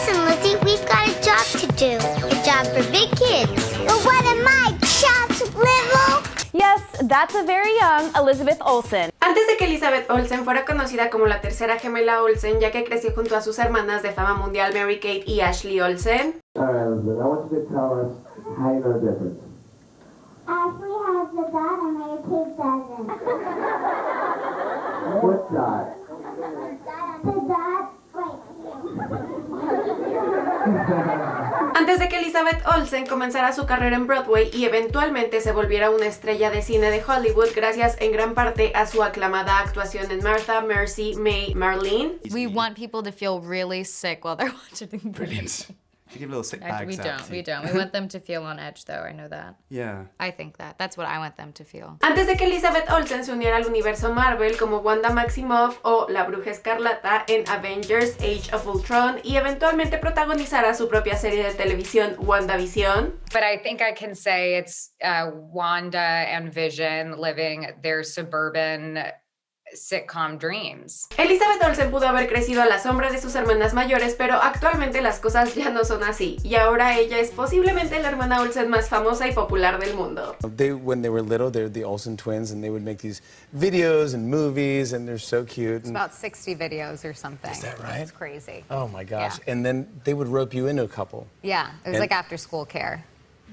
Listen, Lizzie, we've got a job to do. A job for big kids. But what am I, child's little? Yes, that's a very young Elizabeth Olsen. Antes de que Elizabeth Olsen fuera conocida como la tercera gemela Olsen, ya que creció junto a sus hermanas de fama mundial Mary Kate y Ashley Olsen, All right, Elizabeth, I want you to tell us how you know the difference. Ashley has the dot and Mary Kate doesn't. What dot? Antes de que Elizabeth Olsen comenzara su carrera en Broadway y eventualmente se volviera una estrella de cine de Hollywood gracias en gran parte a su aclamada actuación en Martha, Mercy, May, Marlene, We want people to feel really sick while they're watching. Brilliant. Little bags We don't. We don't. We want them to feel on edge, though. I know that. Yeah. I think that. That's what I want them to feel. Antes de que Elizabeth Olsen se uniera al universo Marvel como Wanda Maximoff o la Bruja Escarlata en Avengers Age of Ultron y eventualmente protagonizara su propia serie de televisión WandaVision, But I think I can say it's uh, Wanda and Vision living their suburban sitcom dreams. Elizabeth Olsen pudo haber crecido a la sombra de sus hermanas mayores, pero actualmente las cosas ya no son así, y ahora ella es posiblemente la hermana Olsen más famosa y popular del mundo. They, when they were little, they're the Olsen twins, and they would make these videos and movies, and they're so cute. and- About 60 videos or something. Is that right? It's crazy. oh my gosh! Yeah. And then they would rope you into a couple. Yeah, it was And- like after school care.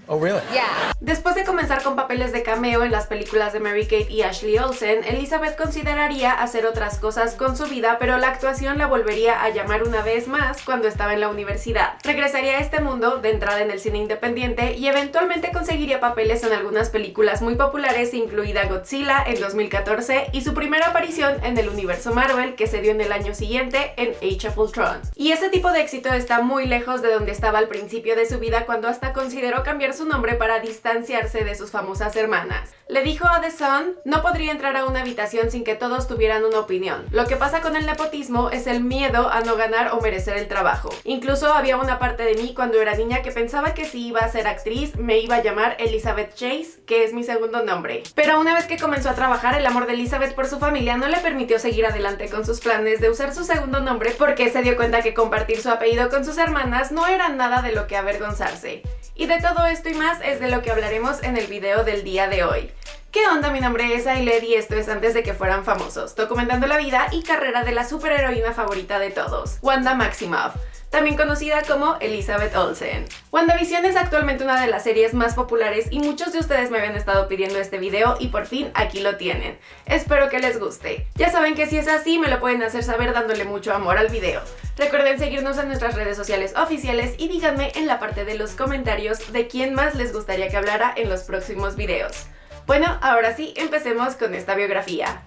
Oh, really? Yeah. Después de comenzar con papeles de cameo en las películas de Mary Kate y Ashley Olsen, Elizabeth consideraría hacer otras cosas con su vida, pero la actuación la volvería a llamar una vez más cuando estaba en la universidad. Regresaría a este mundo de entrada en el cine independiente y eventualmente conseguiría papeles en algunas películas muy populares, incluida Godzilla en 2014 y su primera aparición en el universo Marvel que se dio en el año siguiente en Age of Ultron. Y ese tipo de éxito está muy lejos de donde estaba al principio de su vida cuando hasta consideró cambiar su nombre para distanciarse de sus famosas hermanas. Le dijo a The Sun, no podría entrar a una habitación sin que todos tuvieran una opinión. Lo que pasa con el nepotismo es el miedo a no ganar o merecer el trabajo. Incluso había una parte de mí cuando era niña que pensaba que si iba a ser actriz me iba a llamar Elizabeth Chase, que es mi segundo nombre. Pero una vez que comenzó a trabajar, el amor de Elizabeth por su familia no le permitió seguir adelante con sus planes de usar su segundo nombre porque se dio cuenta que compartir su apellido con sus hermanas no era nada de lo que avergonzarse. Y de todo esto y más es de lo que hablaremos en el video del día de hoy. ¿Qué onda? Mi nombre es Ailed y esto es antes de que fueran famosos, documentando la vida y carrera de la superheroína favorita de todos, Wanda Maximoff también conocida como Elizabeth Olsen. WandaVision es actualmente una de las series más populares y muchos de ustedes me habían estado pidiendo este video y por fin aquí lo tienen. Espero que les guste. Ya saben que si es así me lo pueden hacer saber dándole mucho amor al video. Recuerden seguirnos en nuestras redes sociales oficiales y díganme en la parte de los comentarios de quién más les gustaría que hablara en los próximos videos. Bueno, ahora sí, empecemos con esta biografía.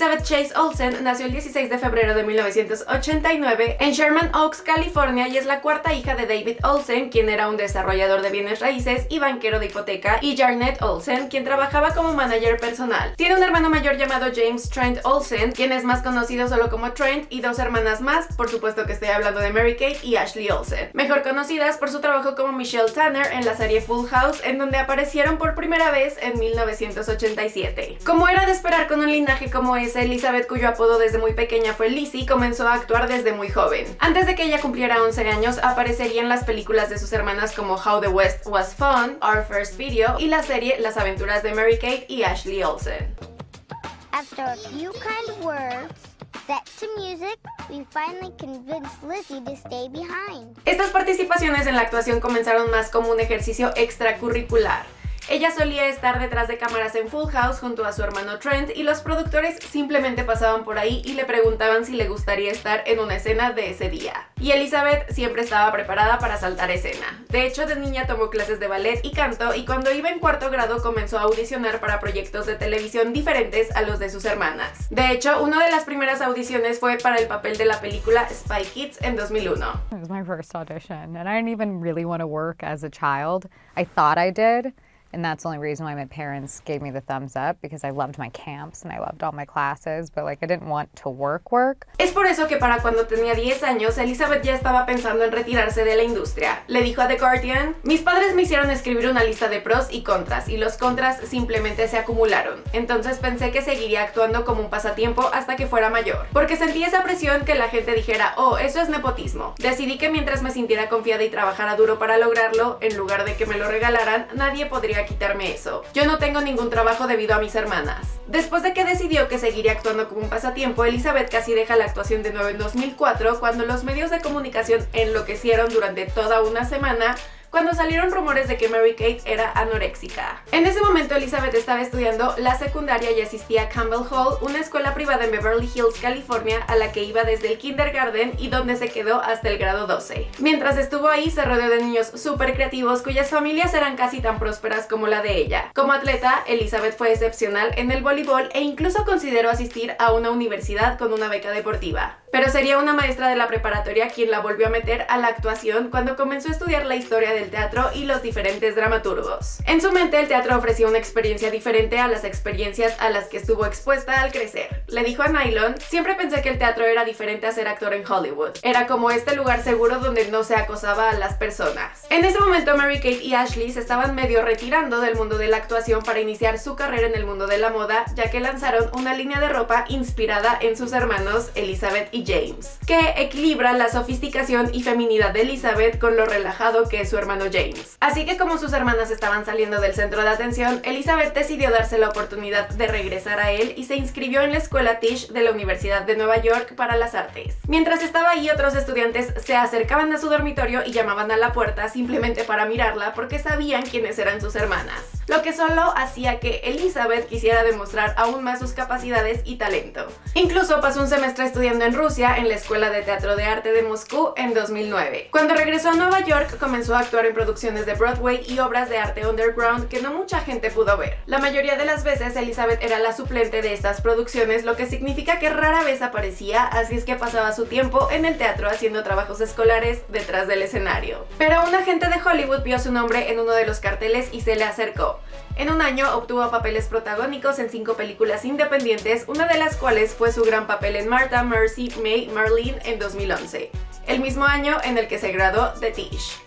Elizabeth Chase Olsen nació el 16 de febrero de 1989 en Sherman Oaks, California y es la cuarta hija de David Olsen, quien era un desarrollador de bienes raíces y banquero de hipoteca, y Jarnett Olsen, quien trabajaba como manager personal. Tiene un hermano mayor llamado James Trent Olsen, quien es más conocido solo como Trent, y dos hermanas más, por supuesto que estoy hablando de Mary Kate y Ashley Olsen, mejor conocidas por su trabajo como Michelle Tanner en la serie Full House, en donde aparecieron por primera vez en 1987. Como era de esperar con un linaje como Elizabeth, cuyo apodo desde muy pequeña fue Lizzie, comenzó a actuar desde muy joven. Antes de que ella cumpliera 11 años, aparecería en las películas de sus hermanas como How the West Was Fun, Our First Video y la serie Las aventuras de Mary Kate y Ashley Olsen. After a few kind words, set to music, we finally convinced Lizzie to stay behind. Estas participaciones en la actuación comenzaron más como un ejercicio extracurricular. Ella solía estar detrás de cámaras en Full House junto a su hermano Trent y los productores simplemente pasaban por ahí y le preguntaban si le gustaría estar en una escena de ese día. Y Elizabeth siempre estaba preparada para saltar escena. De hecho, de niña tomó clases de ballet y canto y cuando iba en cuarto grado comenzó a audicionar para proyectos de televisión diferentes a los de sus hermanas. De hecho, una de las primeras audiciones fue para el papel de la película Spy Kids en 2001. It was my first audition, and I didn't even really want to work as a child. I thought I did. And that's the only reason why my parents gave me the thumbs up because I loved my camps and I loved all my classes, but like I didn't want to work work. Es por eso que para cuando tenía 10 años, Elizabeth ya estaba pensando en retirarse de la industria. Le dijo a The Guardian, mis padres me hicieron escribir una lista de pros y contras y los contras simplemente se acumularon. Entonces pensé que seguiría actuando como un pasatiempo hasta que fuera mayor. Porque sentí esa presión que la gente dijera, oh, eso es nepotismo. Decidí que mientras me sintiera confiada y trabajara duro para lograrlo, en lugar de que me lo regalaran, nadie podría quitarme eso. Yo no tengo ningún trabajo debido a mis hermanas. Después de que decidió que seguiría actuando como un pasatiempo, Elizabeth casi deja la actuación de nuevo en 2004 cuando los medios de comunicación enloquecieron durante toda una semana cuando salieron rumores de que Mary Kate era anoréxica. En ese momento Elizabeth estaba estudiando la secundaria y asistía a Campbell Hall, una escuela privada en Beverly Hills, California, a la que iba desde el kindergarten y donde se quedó hasta el grado 12. Mientras estuvo ahí se rodeó de niños súper creativos cuyas familias eran casi tan prósperas como la de ella. Como atleta, Elizabeth fue excepcional en el voleibol e incluso consideró asistir a una universidad con una beca deportiva. Pero sería una maestra de la preparatoria quien la volvió a meter a la actuación cuando comenzó a estudiar la historia del teatro y los diferentes dramaturgos. En su mente el teatro ofrecía una experiencia diferente a las experiencias a las que estuvo expuesta al crecer. Le dijo a Nylon, siempre pensé que el teatro era diferente a ser actor en Hollywood. Era como este lugar seguro donde no se acosaba a las personas. En ese momento Mary Kate y Ashley se estaban medio retirando del mundo de la actuación para iniciar su carrera en el mundo de la moda, ya que lanzaron una línea de ropa inspirada en sus hermanos Elizabeth y James, que equilibra la sofisticación y feminidad de Elizabeth con lo relajado que es su hermano James. Así que como sus hermanas estaban saliendo del centro de atención, Elizabeth decidió darse la oportunidad de regresar a él y se inscribió en la escuela Tisch de la Universidad de Nueva York para las artes. Mientras estaba ahí, otros estudiantes se acercaban a su dormitorio y llamaban a la puerta simplemente para mirarla porque sabían quiénes eran sus hermanas lo que solo hacía que Elizabeth quisiera demostrar aún más sus capacidades y talento. Incluso pasó un semestre estudiando en Rusia en la Escuela de Teatro de Arte de Moscú en 2009. Cuando regresó a Nueva York comenzó a actuar en producciones de Broadway y obras de arte underground que no mucha gente pudo ver. La mayoría de las veces Elizabeth era la suplente de estas producciones, lo que significa que rara vez aparecía, así es que pasaba su tiempo en el teatro haciendo trabajos escolares detrás del escenario. Pero un agente de Hollywood vio su nombre en uno de los carteles y se le acercó. En un año obtuvo papeles protagónicos en cinco películas independientes, una de las cuales fue su gran papel en Martha, Mercy, May, Marlene en 2011, el mismo año en el que se graduó de Tish.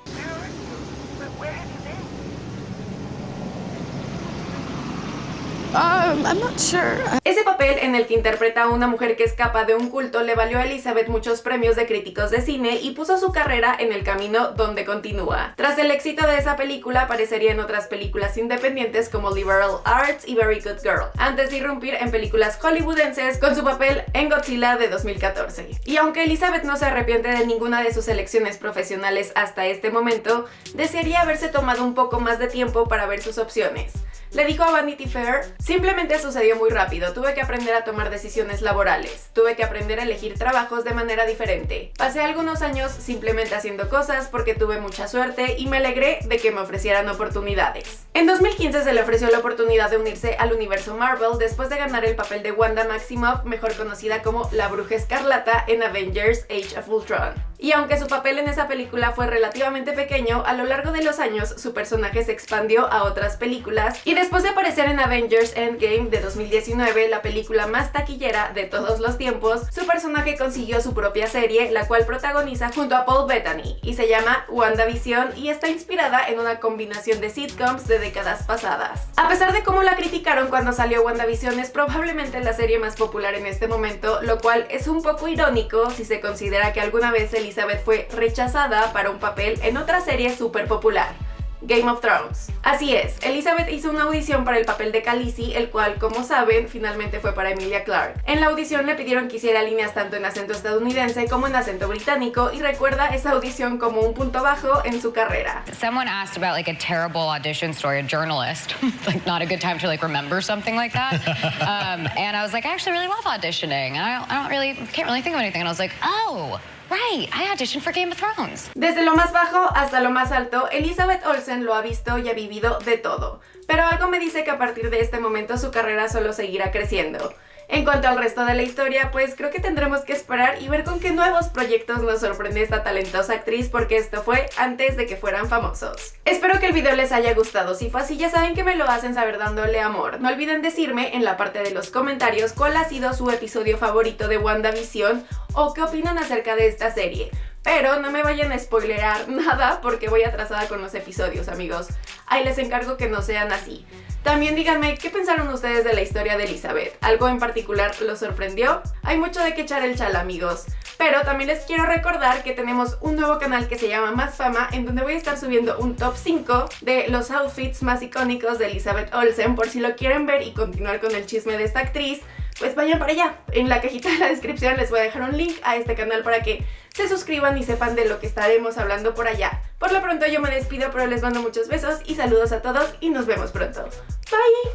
Um, I'm not sure. Ese papel en el que interpreta a una mujer que escapa de un culto le valió a Elizabeth muchos premios de críticos de cine y puso su carrera en el camino donde continúa. Tras el éxito de esa película aparecería en otras películas independientes como Liberal Arts y Very Good Girl, antes de irrumpir en películas hollywoodenses con su papel en Godzilla de 2014. Y aunque Elizabeth no se arrepiente de ninguna de sus elecciones profesionales hasta este momento, desearía haberse tomado un poco más de tiempo para ver sus opciones. Le dijo a Vanity Fair, simplemente sucedió muy rápido, tuve que aprender a tomar decisiones laborales, tuve que aprender a elegir trabajos de manera diferente. Pasé algunos años simplemente haciendo cosas porque tuve mucha suerte y me alegré de que me ofrecieran oportunidades. En 2015 se le ofreció la oportunidad de unirse al universo Marvel después de ganar el papel de Wanda Maximoff, mejor conocida como la Bruja Escarlata en Avengers Age of Ultron. Y aunque su papel en esa película fue relativamente pequeño, a lo largo de los años su personaje se expandió a otras películas y después de aparecer en Avengers Endgame de 2019, la película más taquillera de todos los tiempos, su personaje consiguió su propia serie, la cual protagoniza junto a Paul Bettany y se llama WandaVision y está inspirada en una combinación de sitcoms de décadas pasadas. A pesar de cómo la criticaron cuando salió WandaVision, es probablemente la serie más popular en este momento, lo cual es un poco irónico si se considera que alguna vez Elizabeth Elizabeth fue rechazada para un papel en otra serie súper popular. Game of Thrones. Así es, Elizabeth hizo una audición para el papel de Khaleesi, el cual, como saben, finalmente fue para Emilia Clarke. En la audición le pidieron que hiciera líneas tanto en acento estadounidense como en acento británico y recuerda esa audición como un punto bajo en su carrera. Someone asked about like a terrible audition story, a journalist. like not a good time to like remember something like that. Um, and I was like, I actually really love auditioning. I I don't really, can't really think of anything. And I was like, oh, Right, I auditioned for Game of Thrones. Desde lo más bajo hasta lo más alto, Elizabeth Olsen lo ha visto y ha vivido de todo. Pero algo me dice que a partir de este momento su carrera solo seguirá creciendo. En cuanto al resto de la historia, pues creo que tendremos que esperar y ver con qué nuevos proyectos nos sorprende esta talentosa actriz porque esto fue antes de que fueran famosos. Espero que el video les haya gustado, si fue así ya saben que me lo hacen saber dándole amor. No olviden decirme en la parte de los comentarios cuál ha sido su episodio favorito de WandaVision o qué opinan acerca de esta serie. Pero no me vayan a spoilerar nada porque voy atrasada con los episodios, amigos. Ahí les encargo que no sean así. También díganme qué pensaron ustedes de la historia de Elizabeth. ¿Algo en particular los sorprendió? Hay mucho de qué echar el chal, amigos. Pero también les quiero recordar que tenemos un nuevo canal que se llama Más Fama, en donde voy a estar subiendo un top 5 de los outfits más icónicos de Elizabeth Olsen, por si lo quieren ver y continuar con el chisme de esta actriz pues vayan para allá. En la cajita de la descripción les voy a dejar un link a este canal para que se suscriban y sepan de lo que estaremos hablando por allá. Por lo pronto yo me despido, pero les mando muchos besos y saludos a todos y nos vemos pronto. Bye!